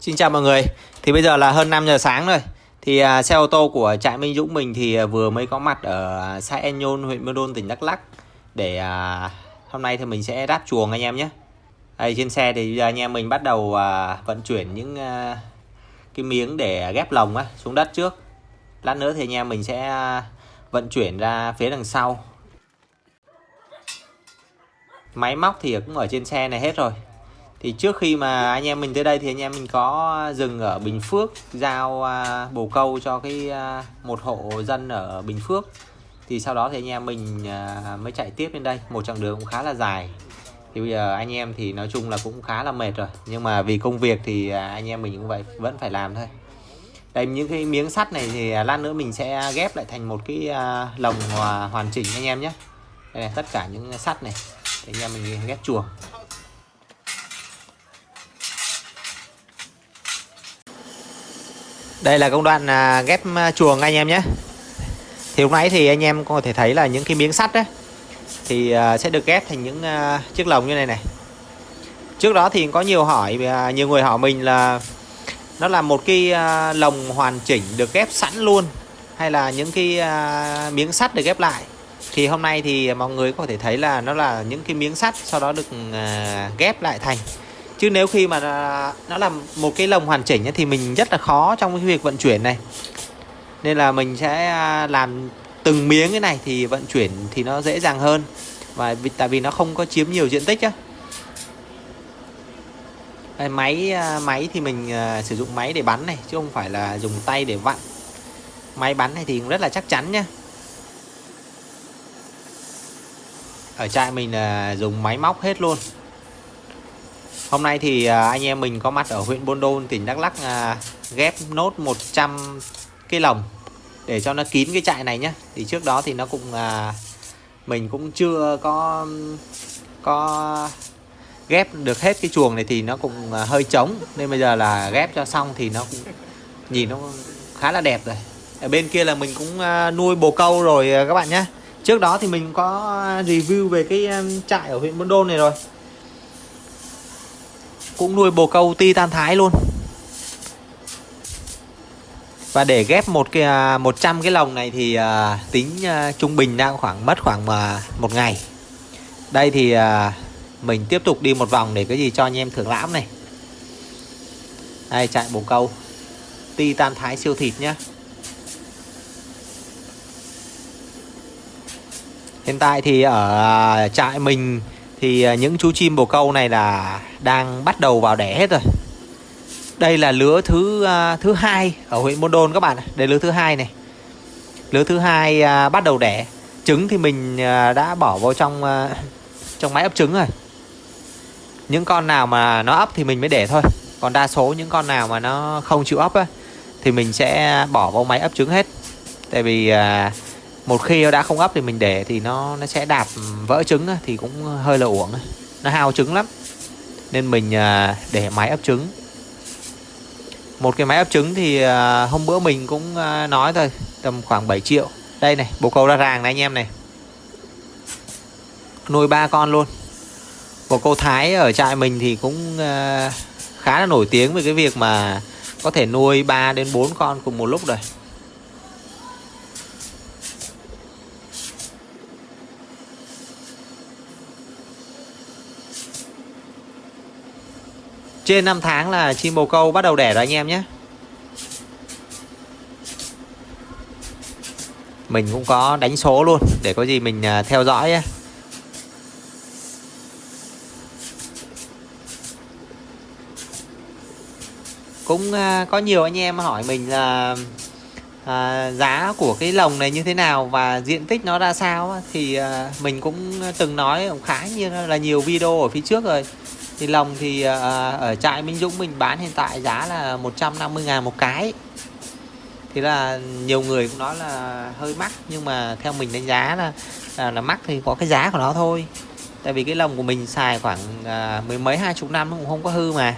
Xin chào mọi người. Thì bây giờ là hơn 5 giờ sáng rồi. Thì à, xe ô tô của trại Minh Dũng mình thì à, vừa mới có mặt ở xã En Nhôn, huyện Mơ Đôn, tỉnh Đắk Lắk. Để à, hôm nay thì mình sẽ đáp chuồng anh em nhé. Đây trên xe thì giờ anh em mình bắt đầu à, vận chuyển những à, cái miếng để ghép lồng á, xuống đất trước. Lát nữa thì anh em mình sẽ à, vận chuyển ra phía đằng sau. Máy móc thì cũng ở trên xe này hết rồi thì trước khi mà anh em mình tới đây thì anh em mình có dừng ở Bình Phước giao à, bồ câu cho cái à, một hộ dân ở Bình Phước. Thì sau đó thì anh em mình à, mới chạy tiếp lên đây. Một chặng đường cũng khá là dài. Thì bây giờ anh em thì nói chung là cũng khá là mệt rồi. Nhưng mà vì công việc thì anh em mình cũng vậy vẫn phải làm thôi. Đây những cái miếng sắt này thì lát nữa mình sẽ ghép lại thành một cái lồng hoàn chỉnh anh em nhé. Đây này, tất cả những sắt này. Để anh em mình ghép chuồng. Đây là công đoạn à, ghép à, chuồng anh em nhé. Thì lúc nãy thì anh em có thể thấy là những cái miếng sắt đấy Thì à, sẽ được ghép thành những chiếc lồng như này này. Trước đó thì có nhiều hỏi Nhiều người hỏi mình là Nó là một cái lồng hoàn chỉnh được ghép sẵn luôn Hay là những cái miếng sắt được ghép lại? Thì hôm nay thì mọi người có thể thấy là Nó là những cái miếng sắt Sau đó được ghép lại thành chứ nếu khi mà nó làm một cái lồng hoàn chỉnh thì mình rất là khó trong cái việc vận chuyển này. Nên là mình sẽ à, làm từng miếng cái này thì vận chuyển thì nó dễ dàng hơn. Và vì, tại vì nó không có chiếm nhiều diện tích á. Máy à, máy thì mình à, sử dụng máy để bắn này chứ không phải là dùng tay để vặn. Máy bắn này thì cũng rất là chắc chắn nhá. Ở trại mình là dùng máy móc hết luôn. Hôm nay thì à, anh em mình có mặt ở huyện Buôn Đôn, tỉnh Đắk Lắk à, ghép nốt 100 cái lồng để cho nó kín cái trại này nhé. Thì trước đó thì nó cũng à, mình cũng chưa có có ghép được hết cái chuồng này thì nó cũng hơi trống nên bây giờ là ghép cho xong thì nó cũng nhìn nó khá là đẹp rồi. Ở bên kia là mình cũng nuôi bồ câu rồi các bạn nhé. Trước đó thì mình có review về cái trại ở huyện Buôn Đôn này rồi cũng nuôi bồ câu Titan thái luôn. Và để ghép một cái à, 100 cái lồng này thì uh, tính uh, trung bình đang khoảng mất khoảng uh, một ngày. Đây thì uh, mình tiếp tục đi một vòng để cái gì cho anh em thưởng lãm này. Đây chạy bồ câu Titan thái siêu thịt nhá. Hiện tại thì ở trại mình thì à, những chú chim bồ câu này là đang bắt đầu vào đẻ hết rồi. Đây là lứa thứ uh, thứ hai ở huyện Môn Đôn các bạn đây lứa thứ hai này. Lứa thứ hai uh, bắt đầu đẻ. Trứng thì mình uh, đã bỏ vào trong uh, trong máy ấp trứng rồi. Những con nào mà nó ấp thì mình mới để thôi. Còn đa số những con nào mà nó không chịu ấp á, thì mình sẽ bỏ vào máy ấp trứng hết. Tại vì uh, một khi nó đã không ấp thì mình để thì nó nó sẽ đạp vỡ trứng thì cũng hơi là uổng nó hao trứng lắm. Nên mình à, để máy ấp trứng. Một cái máy ấp trứng thì à, hôm bữa mình cũng à, nói thôi, tầm khoảng 7 triệu. Đây này, bồ câu ra ràng này anh em này. Nuôi ba con luôn. Bồ câu thái ở trại mình thì cũng khá là nổi tiếng về cái việc mà có thể nuôi 3 đến 4 con cùng một lúc rồi. Trên 5 tháng là chim bồ câu bắt đầu đẻ rồi anh em nhé. Mình cũng có đánh số luôn Để có gì mình à, theo dõi ấy. Cũng à, có nhiều anh em hỏi mình là à, giá của cái lồng này như thế nào và diện tích nó ra sao thì à, mình cũng từng nói khá như là nhiều video ở phía trước rồi thì lồng thì à, à, ở trại Minh Dũng mình bán hiện tại giá là 150 ngàn một cái. Thì là nhiều người cũng nói là hơi mắc nhưng mà theo mình đánh giá là là, là mắc thì có cái giá của nó thôi. Tại vì cái lồng của mình xài khoảng à, mười mấy hai chục năm nó cũng không có hư mà.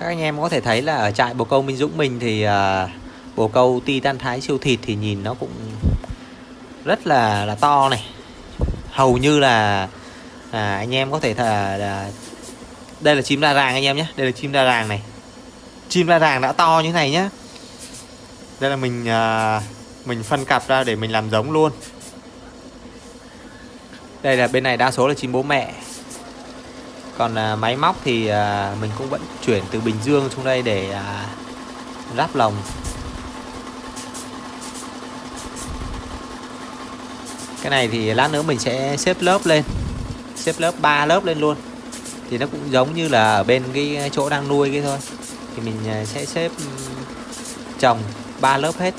Các anh em có thể thấy là ở trại bồ câu Minh Dũng mình thì à, bồ câu Titan thái siêu thịt thì nhìn nó cũng rất là là to này. Hầu như là à, anh em có thể thà là đây là chim đa ràng anh em nhé đây là chim đa ràng này. Chim đa ràng đã to như thế này nhá. Đây là mình à, mình phân cặp ra để mình làm giống luôn. Đây là bên này đa số là chim bố mẹ. Còn à, máy móc thì à, mình cũng vẫn chuyển từ Bình Dương xuống đây để à, ráp lồng. Cái này thì lát nữa mình sẽ xếp lớp lên. Xếp lớp 3 lớp lên luôn. Thì nó cũng giống như là ở bên cái chỗ đang nuôi cái thôi. Thì mình à, sẽ xếp ừ, trồng ba lớp hết.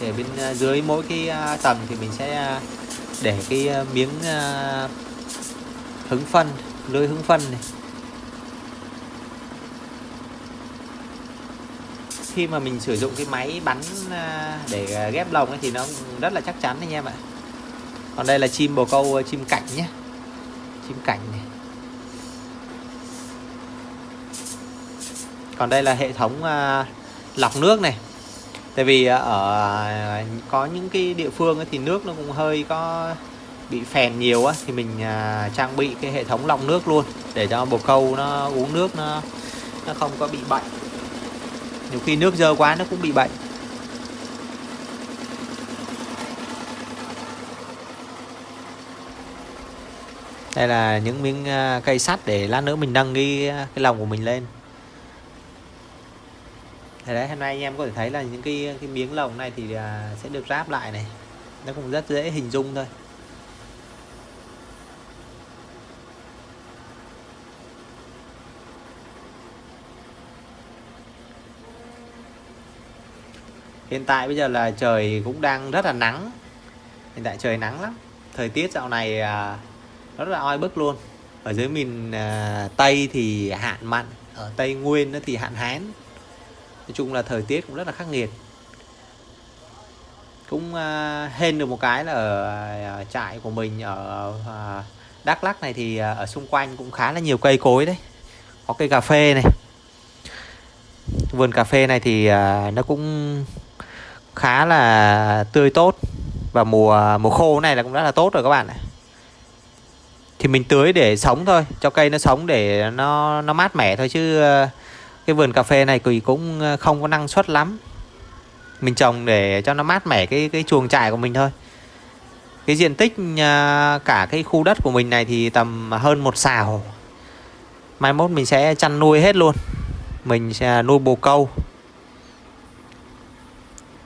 Để bên à, dưới mỗi cái à, tầng thì mình sẽ để cái miếng hứng phân, lưới hứng phân này. Khi mà mình sử dụng cái máy bắn để ghép lồng ấy thì nó rất là chắc chắn anh em ạ còn đây là chim bồ câu ờ, chim cảnh nhé. Chim cảnh này. Còn đây là hệ thống à, lọc nước này. Tại vì ờ, ở có những cái địa phương ấy, thì nước nó cũng hơi có bị phèn nhiều á thì mình à, trang bị cái hệ thống lọc nước luôn để cho bồ câu nó uống nước nó nó không có bị bệnh. Nhiều khi nước dơ quá nó cũng bị bệnh. Đây là những miếng à, cây sắt để lát nữa mình nâng cái à, cái lồng của mình lên. Thế đấy hôm nay anh em có thể thấy là những cái cái miếng lồng này thì à, sẽ được ráp lại này. Nó cũng rất dễ hình dung thôi. Hiện tại bây giờ là trời cũng đang rất là nắng. Hiện tại trời nắng lắm. Thời tiết dạo này à, rất là oi bức luôn. Ở dưới miền à, Tây thì hạn mặn Ở Tây Nguyên thì hạn hán. Nói chung là thời tiết cũng rất là khắc nghiệt. Cũng à, hên được một cái là ở uh, trại của mình ở à, Đắk Lắk này thì à, ở xung quanh cũng khá là nhiều cây cối đấy. Có cây cà phê này. Vườn cà phê này thì à, nó cũng khá là tươi tốt. Và mùa mùa khô này là cũng rất là tốt rồi các bạn ạ thì mình tưới để sống thôi, cho cây nó sống để nó nó mát mẻ thôi chứ ờ, cái vườn cà phê này thì cũng ờ, không có năng suất lắm. Mình trồng để cho nó mát mẻ cái cái chuồng trại của mình thôi. Cái diện tích ờ, cả cái khu đất của mình này thì tầm hơn một xào. Mai mốt mình sẽ chăn nuôi hết luôn. Mình sẽ nuôi bồ câu.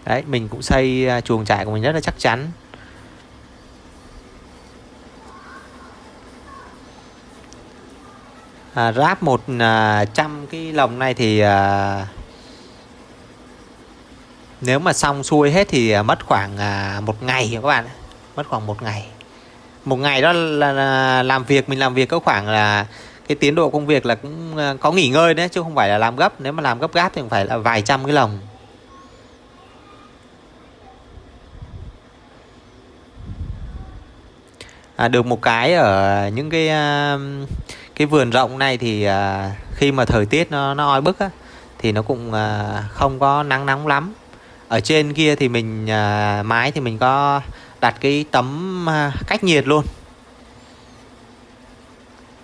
Đấy, mình cũng xây chuồng trại của mình rất là chắc chắn. À, ráp một à, trăm cái lồng này thì à, nếu mà xong xuôi hết thì à, mất khoảng à, một ngày các bạn? Mất khoảng một ngày. Một ngày đó là, là làm việc mình làm việc có khoảng là cái tiến độ công việc là cũng à, có nghỉ ngơi đấy chứ không phải là làm gấp. Nếu mà làm gấp gáp thì phải là vài trăm cái lồng. À, được một cái ở những cái uh, cái vườn rộng này thì à, khi mà thời tiết nó nó oi bức á, thì nó cũng à, không có nắng nóng lắm. Ở trên kia thì mình à, mái thì mình có đặt cái tấm à, cách nhiệt luôn.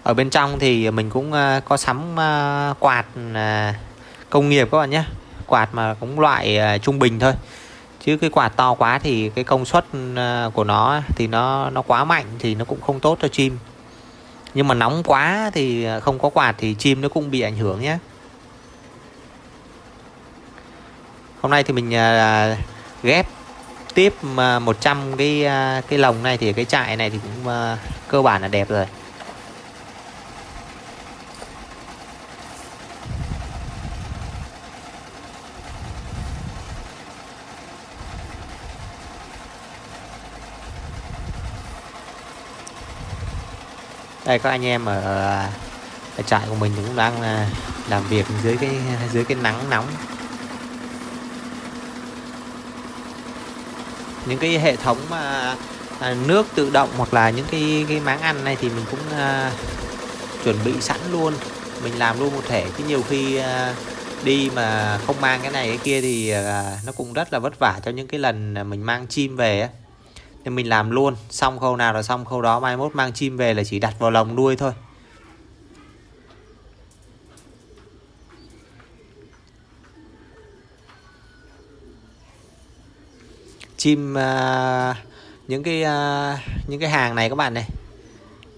Ở bên trong thì mình cũng à, có sắm à, quạt à, công nghiệp các bạn nhé. Quạt mà cũng loại à, trung bình thôi. Chứ cái quạt to quá thì cái công suất à, của nó thì nó nó quá mạnh thì nó cũng không tốt cho chim nhưng mà nóng quá thì à, không có quạt thì chim nó cũng bị ảnh hưởng nhé. Hôm nay thì mình à, ghép tiếp à, 100 cái cái lồng này thì cái trại này thì cũng cơ bản là đẹp rồi. Đây các anh em ở, ở trại của mình cũng đang à, làm việc dưới cái dưới cái nắng nóng. Những cái hệ thống mà nước tự động hoặc là những cái cái máng ăn này thì mình cũng uh, chuẩn bị sẵn luôn. Mình làm luôn một thể chứ nhiều khi uh, đi mà không mang cái này cái kia thì uh, nó cũng rất là vất vả cho những cái lần mình mang chim về nên mình làm luôn xong khâu nào là xong khâu đó mai mốt mang chim về là chỉ đặt vào lồng nuôi thôi. Chim uh, những cái uh, những cái hàng này các bạn này.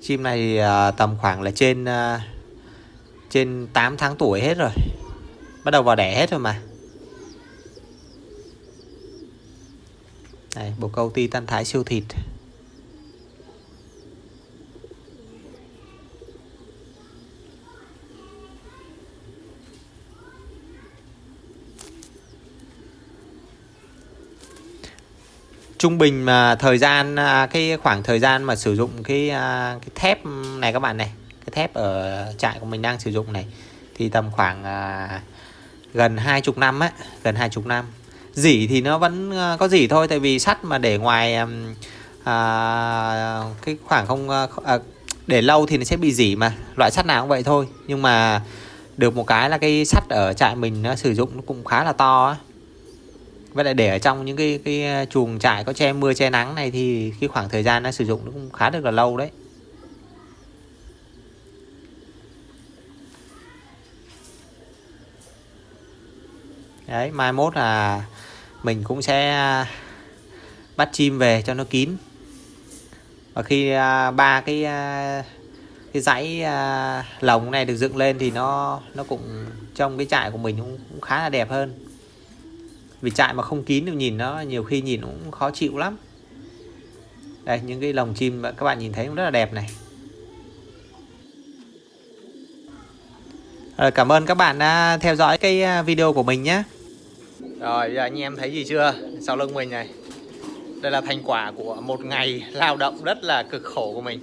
Chim này uh, tầm khoảng là trên uh, trên 8 tháng tuổi hết rồi. Bắt đầu vào đẻ hết rồi mà. Đây, bồ câu ti tan thái siêu thịt. Trung bình mà thời gian à, cái khoảng thời gian mà sử dụng cái à, cái thép này các bạn này cái thép ở trại của mình đang sử dụng này thì tầm khoảng à, gần hai chục năm á gần hai chục năm dỉ thì nó vẫn ờ, có dỉ thôi tại vì sắt mà để ngoài à, cái khoảng không ờ, à, để lâu thì nó sẽ bị dỉ mà. Loại sắt nào cũng vậy thôi. Nhưng mà được một cái là cái sắt ở trại mình nó sử dụng nó cũng khá là to á. Với lại để ở trong những cái cái ờ, chuồng trại có che mưa che nắng này thì cái khoảng thời gian nó sử dụng nó cũng khá được là lâu đấy. Đấy mai mốt là mình cũng sẽ à, bắt chim về cho nó kín. Và khi à, ba cái à, cái dãy lồng này được dựng lên thì nó nó cũng trong cái trại của mình cũng, cũng khá là đẹp hơn. Vì trại mà không kín được nhìn nó nhiều khi nhìn cũng khó chịu lắm. Đây những cái lồng chim các bạn nhìn thấy cũng rất là đẹp này. Rồi, cảm ơn các bạn đã theo dõi cái video của mình nhé. Rồi giờ anh em thấy gì chưa? Sau lưng mình này. Đây là thành quả của một ngày lao động rất là cực khổ của mình.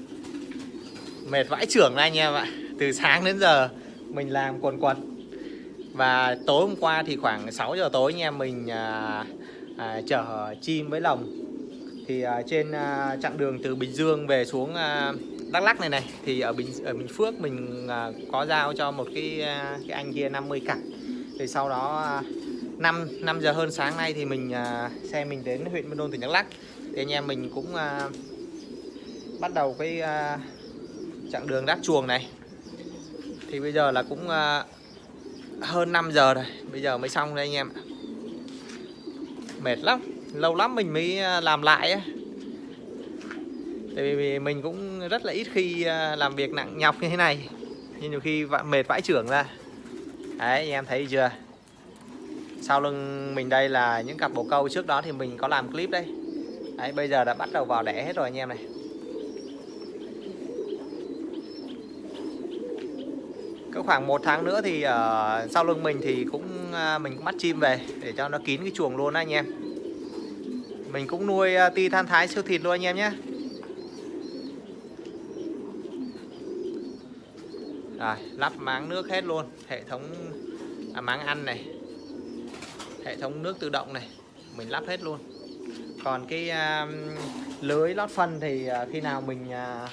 Mệt vãi trưởng anh em ạ. Từ sáng đến giờ mình làm quần quần và tối hôm qua thì khoảng 6 giờ tối anh em mình à, à, chở chim với lồng. Thì à, trên à, chặng đường từ Bình Dương về xuống à, Đắk Lắk này này thì ở Bình ở Bình Phước mình à, có giao cho một cái à, cái anh kia 50 cặp. Thì sau đó à, 5 5 giờ hơn sáng nay thì mình à, xe mình đến huyện Buôn Đôn tỉnh Đắk Lắk. Thì anh em mình cũng à, bắt đầu cái à, chặng đường đáp chuồng này. Thì bây giờ là cũng à, hơn 5 giờ rồi bây giờ mới xong đây anh em mệt lắm lâu lắm mình mới à, làm lại á. Tại vì mình cũng rất là ít khi à, làm việc nặng nhọc như thế này nhưng nhiều khi mệt vãi trưởng ra. Đấy anh em thấy chưa? Sau lưng mình đây là những cặp bồ câu. Trước đó thì mình có làm clip đây đấy bây giờ đã bắt đầu vào đẻ hết rồi anh em này. Có khoảng một tháng nữa thì ở sau lưng mình thì cũng ờ, mình cũng bắt chim về để cho nó kín cái chuồng luôn anh em. Mình cũng nuôi ờ, ti than thái siêu thịt luôn anh em nhé. Rồi lắp máng nước hết luôn. Hệ thống à, máng ăn này hệ thống nước tự động này mình lắp hết luôn. Còn cái uh, lưới lót phân thì uh, khi nào mình uh,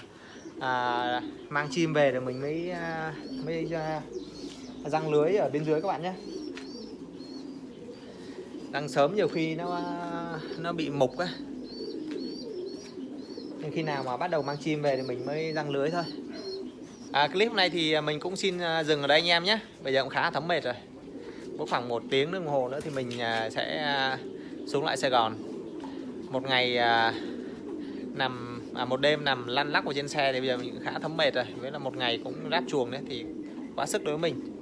uh, mang chim về thì mình mới uh, mới uh, răng lưới ở bên dưới các bạn nhé. Đang sớm nhiều khi nó nó bị mục á. Nhưng khi nào mà bắt đầu mang chim về thì mình mới răng lưới thôi. À, clip này thì mình cũng xin dừng ở đây anh em nhé. Bây giờ cũng khá thấm mệt rồi có khoảng một tiếng đồng hồ nữa thì mình à, sẽ à, xuống lại Sài Gòn. Một ngày à, nằm à, một đêm nằm lăn lắc ở trên xe thì bây giờ mình khá thấm mệt rồi. Với là một ngày cũng ráp chuồng đấy thì quá sức đối với mình.